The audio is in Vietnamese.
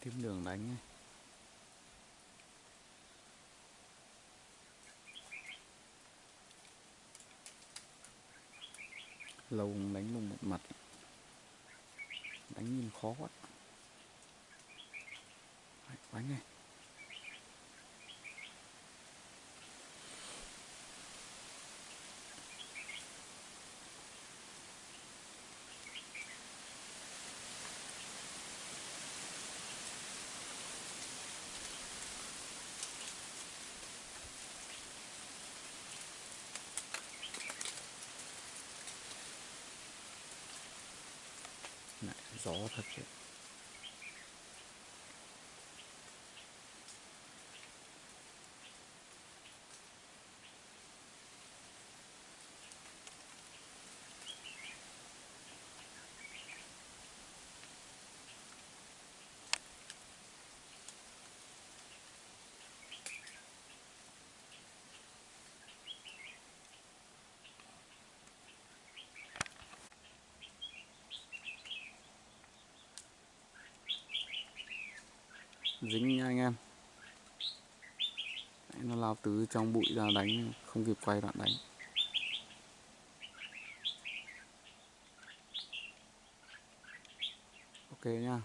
kiếm đường đánh ấy. lâu đánh luôn một mặt. Đánh nhìn khó quá. Đánh này. 走啊他去 dính nha anh em. Đấy, nó lao từ trong bụi ra đánh không kịp quay đoạn đánh. Ok nha